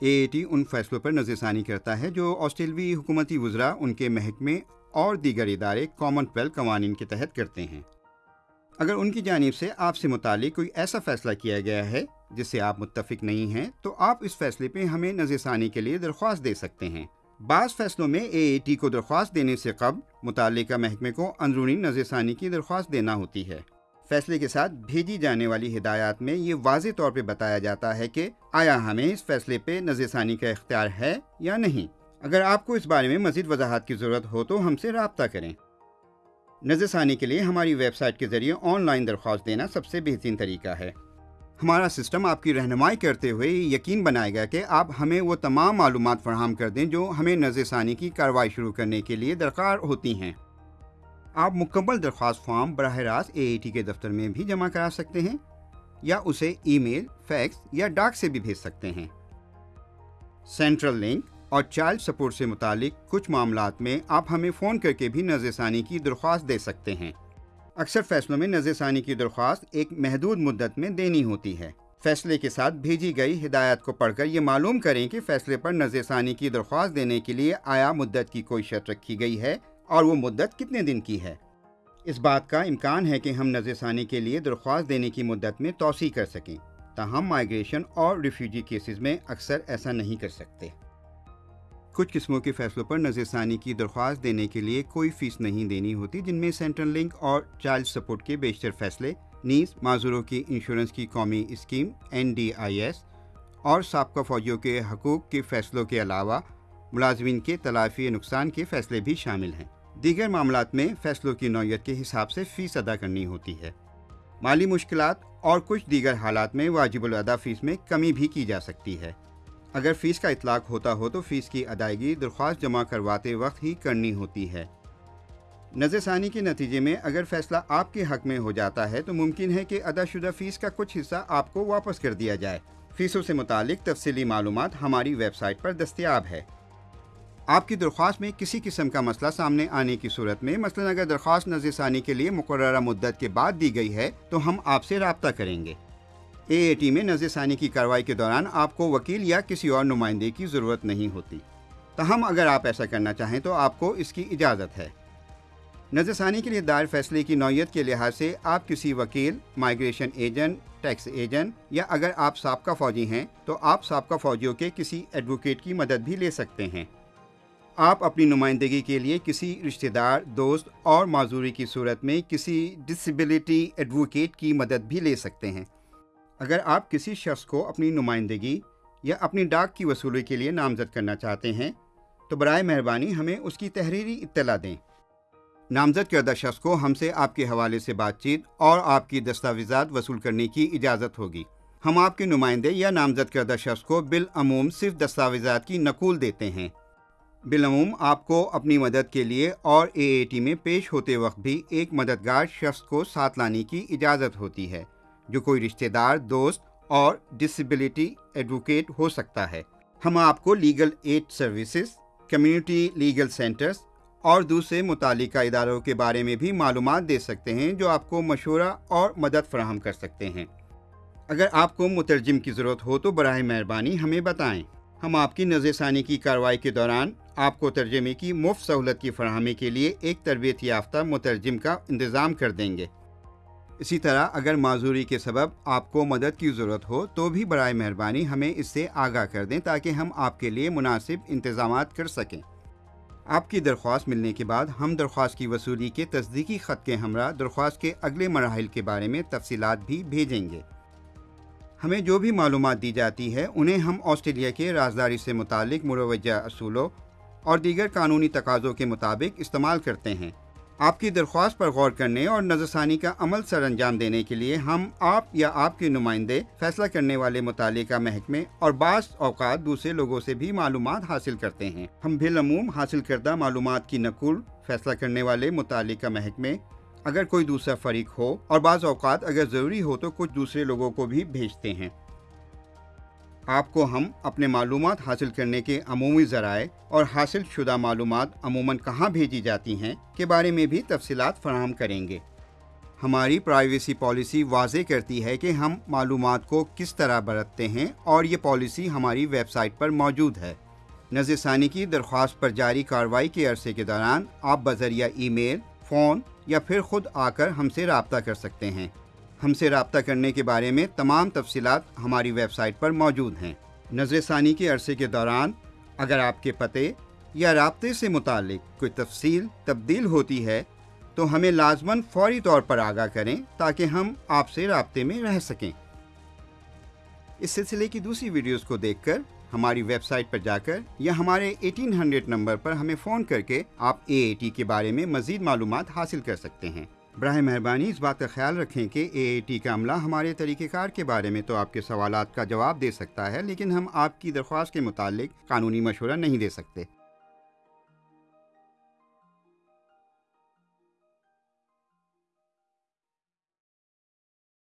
A A T ان فیصلوں پر نظر ثانی کرتا ہے جو آسٹریلوی حکومتی وزراء ان کے محکمے اور دیگر ادارے کامن ویلتھ قوانین کے تحت کرتے ہیں۔ اگر ان کی جانب سے آپ سے متعلق کوئی ایسا فیصلہ کیا گیا ہے جس سے آپ متفق نہیں ہیں، تو آپ اس فیصلے پہ ہمیں نظر ثانی کے لیے درخواست دے سکتے ہیں۔ بعض فیصلوں میں اے اے ٹی کو درخواست دینے سے قبل متعلقہ محکمے کو اندرونی نظر ثانی کی درخواست دینا ہوتی ہے۔ فیصلے کے ساتھ بھیجی جانے والی ہدایات میں یہ واضح طور پہ بتایا جاتا ہے کہ آیا ہمیں اس فیصلے پہ نظر ثانی کا اختیار ہے یا نہیں۔ اگر آپ کو اس بارے میں مزید وضاحت کی ضرورت ہو تو ہم سے رابطہ کریں۔ نظر ثانی کے لیے ہماری ویب سائٹ کے ذریعے آن لائن درخواست دینا سب سے بہترین طریقہ ہے۔ ہمارا سسٹم آپ کی رہنمائی کرتے ہوئے یقین بنائے گا کہ آپ ہمیں وہ تمام معلومات فراہم کر دیں جو ہمیں نظر ثانی کی کارروائی شروع کرنے کے لیے درکار ہوتی ہیں۔ آپ مکمل درخواست فارم براہ راست اے اے ٹی کے دفتر میں بھی جمع کرا سکتے ہیں، یا اسے ای میل، فیکس یا ڈاک سے بھی بھیج سکتے ہیں۔ سینٹرل لنک اور چائلڈ سپورٹ سے متعلق کچھ معاملات میں آپ ہمیں فون کر کے بھی نظر ثانی کی درخواست دے سکتے ہیں۔ اکثر فیصلوں میں نظر ثانی کی درخواست ایک محدود مدت میں دینی ہوتی ہے۔ فیصلے کے ساتھ بھیجی گئی ہدایت کو پڑھ کر یہ معلوم کریں کہ فیصلے پر نظر ثانی کی درخواست دینے کے لیے آیا مدت کی کوئی شرط رکھی گئی ہے۔ اور وہ مدت کتنے دن کی ہے؟ اس بات کا امکان ہے کہ ہم نظر ثانی کے لیے درخواست دینے کی مدت میں توسیع کر سکیں، تاہم مائیگریشن اور ریفیوجی کیسز میں اکثر ایسا نہیں کر سکتے۔ کچھ قسموں کے فیصلوں پر نظر ثانی کی درخواست دینے کے لیے کوئی فیس نہیں دینی ہوتی، جن میں سینٹرل لنک اور چائلڈ سپورٹ کے بیشتر فیصلے، نیز معذوروں کی انشورنس کی قومی scheme N D I S اور سابقہ فوجیوں کے حقوق کے فیصلوں کے علاوہ ملازمین کے تلافی نقصان کے فیصلے بھی شامل ہیں۔ دیگر معاملات میں فیصلوں کی نوعیت کے حساب سے فیس ادا کرنی ہوتی ہے۔ مالی مشکلات اور کچھ دیگر حالات میں واجب الادا فیس میں کمی بھی کی جا سکتی ہے۔ اگر فیس کا اطلاق ہوتا ہو تو فیس کی ادائیگی درخواست جمع کرواتے وقت ہی کرنی ہوتی ہے۔ نظر ثانی کے نتیجے میں اگر فیصلہ آپ کے حق میں ہو جاتا ہے تو ممکن ہے کہ ادا شدہ فیس کا کچھ حصہ آپ کو واپس کر دیا جائے۔ فیسوں سے متعلق تفصیلی معلومات ہماری ویب سائٹ پر دستیاب ہے۔ آپ کی درخواست میں کسی قسم کا مسئلہ سامنے آنے کی صورت میں، مثلا اگر درخواست نظر ثانی کے لیے مقررہ مدت کے بعد دی گئی ہے، تو ہم آپ سے رابطہ کریں گے۔ اے اے ٹی میں نظر ثانی کی کارروائی کے دوران آپ کو وکیل یا کسی اور نمائندے کی ضرورت نہیں ہوتی۔ تاہم، اگر آپ ایسا کرنا چاہیں تو آپ کو اس کی اجازت ہے۔ نظر ثانی کے لیے دائر فیصلے کی نوعیت کے لحاظ سے آپ کسی وکیل، مائیگریشن ایجنٹ، ٹیکس ایجنٹ یا اگر آپ سابقہ فوجی ہیں، تو آپ سابقہ فوجیوں کے کسی ایڈوکیٹ کی مدد بھی لے سکتے ہیں۔ آپ اپنی نمائندگی کے لیے کسی رشتہ دار، دوست اور معذوری کی صورت میں کسی ڈسیبلٹی ایڈوکیٹ کی مدد بھی لے سکتے ہیں۔ اگر آپ کسی شخص کو اپنی نمائندگی یا اپنی ڈاک کی وصولی کے لیے نامزد کرنا چاہتے ہیں، تو برائے مہربانی ہمیں اس کی تحریری اطلاع دیں۔ نامزد کردہ شخص کو ہم سے آپ کے حوالے سے بات چیت اور آپ کی دستاویزات وصول کرنے کی اجازت ہوگی۔ ہم آپ کے نمائندے یا نامزد کردہ شخص کو بالعموم صرف دستاویزات کی نقول دیتے ہیں۔ بالعموم آپ کو اپنی مدد کے لیے اور اے اے ٹی میں پیش ہوتے وقت بھی ایک مددگار شخص کو ساتھ لانے کی اجازت ہوتی ہے، جو کوئی رشتہ دار، دوست اور ڈسیبلٹی ایڈوکیٹ ہو سکتا ہے۔ ہم آپ کو legal aid services community legal centres اور دوسرے متعلقہ اداروں کے بارے میں بھی معلومات دے سکتے ہیں، جو آپ کو مشورہ اور مدد فراہم کر سکتے ہیں۔ اگر آپ کو مترجم کی ضرورت ہو تو براہ مہربانی ہمیں بتائیں۔ ہم آپ کی نظر ثانی کی کارروائی کے دوران آپ کو ترجمے کی مفت سہولت کی فراہمی کے لیے ایک تربیت یافتہ مترجم کا انتظام کر دیں گے۔ اسی طرح اگر معذوری کے سبب آپ کو مدد کی ضرورت ہو تو بھی برائے مہربانی ہمیں اس سے آگاہ کر دیں تاکہ ہم آپ کے لیے مناسب انتظامات کر سکیں۔ آپ کی درخواست ملنے کے بعد ہم درخواست کی وصولی کے تصدیقی خط کے ہمراہ درخواست کے اگلے مراحل کے بارے میں تفصیلات بھی بھیجیں گے۔ ہمیں جو بھی معلومات دی جاتی ہے، انہیں ہم آسٹریلیا کے رازداری سے متعلق مروجہ اصولوں اور دیگر قانونی تقاضوں کے مطابق استعمال کرتے ہیں۔ آپ کی درخواست پر غور کرنے اور نظر ثانی کا عمل سر انجام دینے کے لیے ہم آپ یا آپ کے نمائندے، فیصلہ کرنے والے متعلقہ محکمے اور بعض اوقات دوسرے لوگوں سے بھی معلومات حاصل کرتے ہیں۔ ہم بالعموم حاصل کردہ معلومات کی نقل فیصلہ کرنے والے متعلقہ محکمے اگر کوئی دوسرا فریق ہو اور بعض اوقات اگر ضروری ہو تو کچھ دوسرے لوگوں کو بھی بھیجتے ہیں۔ آپ کو ہم اپنے معلومات حاصل کرنے کے عمومی ذرائع اور حاصل شدہ معلومات عموماً کہاں بھیجی جاتی ہیں کے بارے میں بھی تفصیلات فراہم کریں گے۔ ہماری پرائیویسی پالیسی واضح کرتی ہے کہ ہم معلومات کو کس طرح برتتے ہیں اور یہ پالیسی ہماری ویب سائٹ پر موجود ہے۔ نظر ثانی کی درخواست پر جاری کارروائی کے عرصے کے دوران آپ بذریعہ ای میل فون یا پھر خود آ کر ہم سے رابطہ کر سکتے ہیں۔ ہم سے رابطہ کرنے کے بارے میں تمام تفصیلات ہماری ویب سائٹ پر موجود ہیں۔ نظر ثانی کے عرصے کے دوران اگر آپ کے پتے یا رابطے سے متعلق کوئی تفصیل تبدیل ہوتی ہے تو ہمیں لازماً فوری طور پر آگاہ کریں تاکہ ہم آپ سے رابطے میں رہ سکیں۔ اس سلسلے کی دوسری ویڈیوز کو دیکھ کر ہماری ویب سائٹ پر جا کر یا ہمارے ایٹین ہنڈریڈ نمبر پر ہمیں فون کر کے آپ اے اے ٹی کے بارے میں مزید معلومات حاصل کر سکتے ہیں۔ براہ مہربانی اس بات کا خیال رکھیں کہ اے اے ٹی کا عملہ ہمارے طریقہ کار کے بارے میں تو آپ کے سوالات کا جواب دے سکتا ہے، لیکن ہم آپ کی درخواست کے متعلق قانونی مشورہ نہیں دے سکتے۔